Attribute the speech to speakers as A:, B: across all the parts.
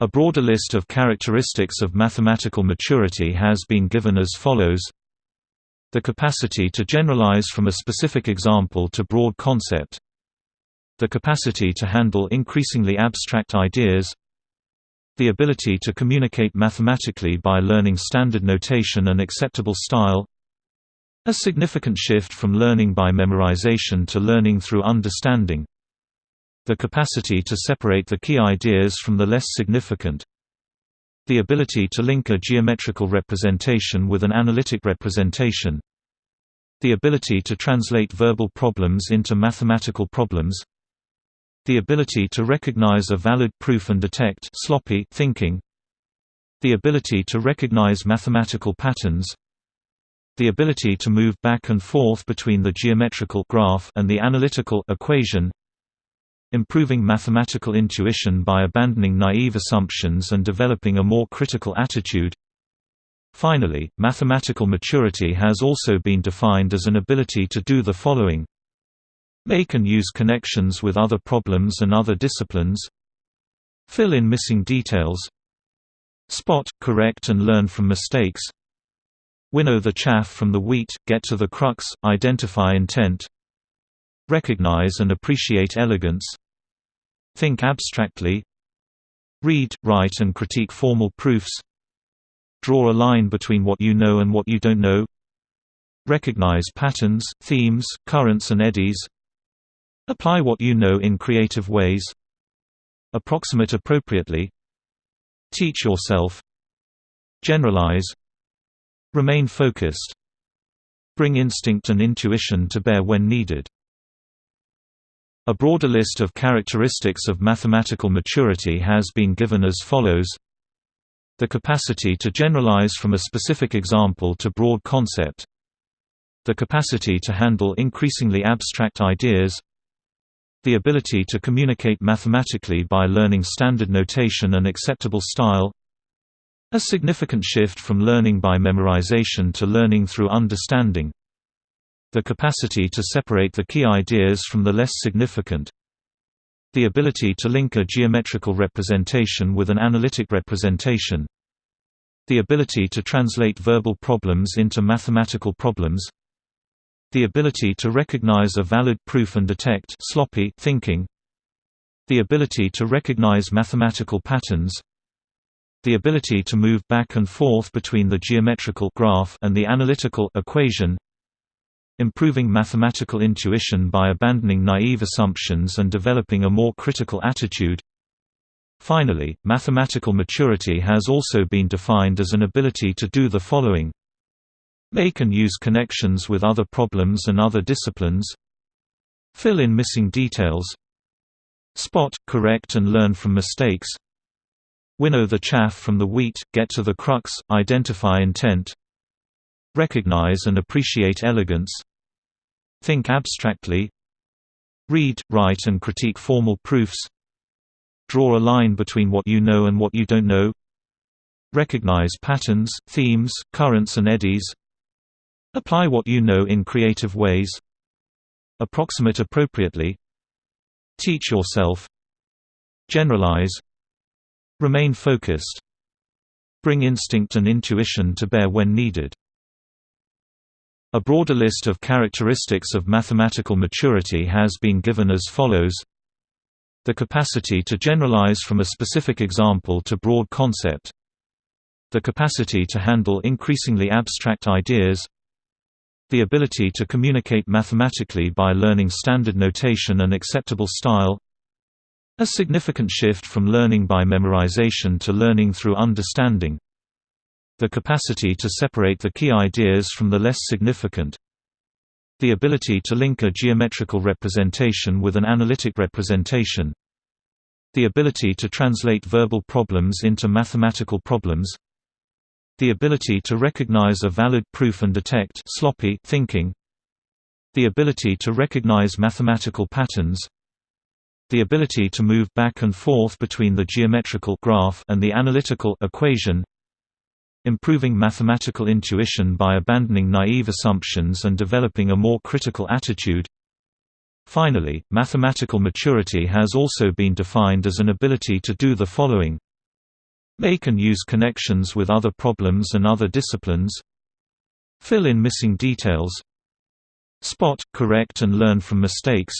A: A broader list of characteristics of mathematical maturity has been given as follows. The capacity to generalize from a specific example to broad concept. The capacity to handle increasingly abstract ideas. The ability to communicate mathematically by learning standard notation and acceptable style. A significant shift from learning by memorization to learning through understanding the capacity to separate the key ideas from the less significant. The ability to link a geometrical representation with an analytic representation. The ability to translate verbal problems into mathematical problems. The ability to recognize a valid proof and detect sloppy thinking. The ability to recognize mathematical patterns. The ability to move back and forth between the geometrical graph and the analytical equation improving mathematical intuition by abandoning naive assumptions and developing a more critical attitude. Finally, mathematical maturity has also been defined as an ability to do the following. Make and use connections with other problems and other disciplines. Fill in missing details. Spot, correct and learn from mistakes. Winnow the chaff from the wheat, get to the crux, identify intent Recognize and appreciate elegance Think abstractly Read, write and critique formal proofs Draw a line between what you know and what you don't know Recognize patterns, themes, currents and eddies Apply what you know in creative ways Approximate appropriately Teach yourself Generalize Remain focused Bring instinct and intuition to bear when needed a broader list of characteristics of mathematical maturity has been given as follows. The capacity to generalize from a specific example to broad concept. The capacity to handle increasingly abstract ideas. The ability to communicate mathematically by learning standard notation and acceptable style. A significant shift from learning by memorization to learning through understanding the capacity to separate the key ideas from the less significant. The ability to link a geometrical representation with an analytic representation. The ability to translate verbal problems into mathematical problems. The ability to recognize a valid proof and detect sloppy thinking. The ability to recognize mathematical patterns. The ability to move back and forth between the geometrical graph and the analytical equation improving mathematical intuition by abandoning naive assumptions and developing a more critical attitude. Finally, mathematical maturity has also been defined as an ability to do the following. Make and use connections with other problems and other disciplines. Fill in missing details. Spot, correct and learn from mistakes. Winnow the chaff from the wheat, get to the crux, identify intent. Recognize and appreciate elegance Think abstractly. Read, write and critique formal proofs. Draw a line between what you know and what you don't know. Recognize patterns, themes, currents and eddies. Apply what you know in creative ways. Approximate appropriately. Teach yourself. Generalize. Remain focused. Bring instinct and intuition to bear when needed a broader list of characteristics of mathematical maturity has been given as follows. The capacity to generalize from a specific example to broad concept. The capacity to handle increasingly abstract ideas. The ability to communicate mathematically by learning standard notation and acceptable style. A significant shift from learning by memorization to learning through understanding the capacity to separate the key ideas from the less significant. The ability to link a geometrical representation with an analytic representation. The ability to translate verbal problems into mathematical problems. The ability to recognize a valid proof and detect sloppy thinking. The ability to recognize mathematical patterns. The ability to move back and forth between the geometrical graph and the analytical equation improving mathematical intuition by abandoning naive assumptions and developing a more critical attitude. Finally, mathematical maturity has also been defined as an ability to do the following. Make and use connections with other problems and other disciplines. Fill in missing details. Spot, correct and learn from mistakes.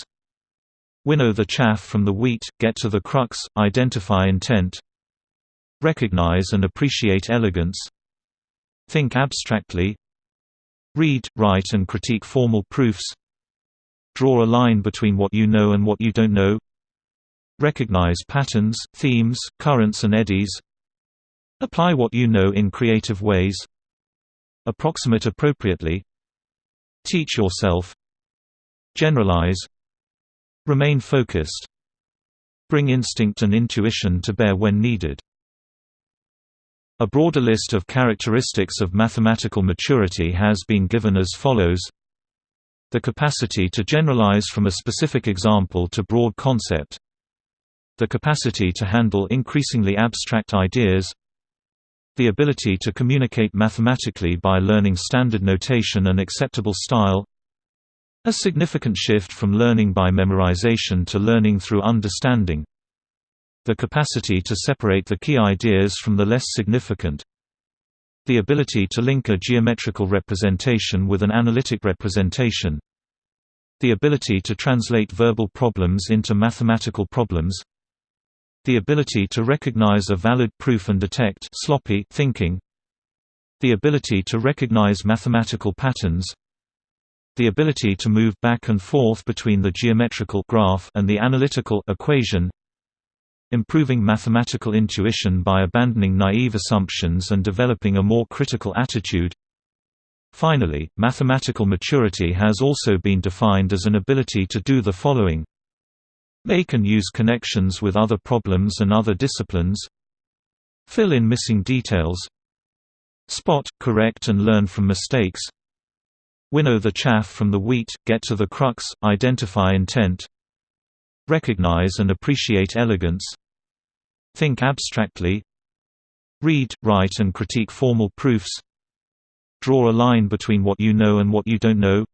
A: Winnow the chaff from the wheat, get to the crux, identify intent Recognize and appreciate elegance Think abstractly Read, write and critique formal proofs Draw a line between what you know and what you don't know Recognize patterns, themes, currents and eddies Apply what you know in creative ways Approximate appropriately Teach yourself Generalize Remain focused Bring instinct and intuition to bear when needed a broader list of characteristics of mathematical maturity has been given as follows. The capacity to generalize from a specific example to broad concept. The capacity to handle increasingly abstract ideas. The ability to communicate mathematically by learning standard notation and acceptable style. A significant shift from learning by memorization to learning through understanding the capacity to separate the key ideas from the less significant. The ability to link a geometrical representation with an analytic representation. The ability to translate verbal problems into mathematical problems. The ability to recognize a valid proof and detect sloppy thinking. The ability to recognize mathematical patterns. The ability to move back and forth between the geometrical graph and the analytical equation improving mathematical intuition by abandoning naive assumptions and developing a more critical attitude. Finally, mathematical maturity has also been defined as an ability to do the following. Make and use connections with other problems and other disciplines. Fill in missing details. Spot, correct and learn from mistakes. Winnow the chaff from the wheat, get to the crux, identify intent Recognize and appreciate elegance Think abstractly Read, write and critique formal proofs Draw a line between what you know and what you don't know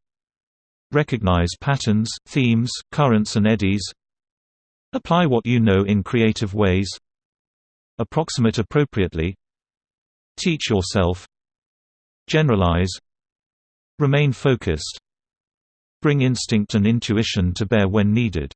A: Recognize patterns, themes, currents and eddies Apply what you know in creative ways Approximate appropriately Teach yourself Generalize Remain focused Bring instinct and intuition to bear when needed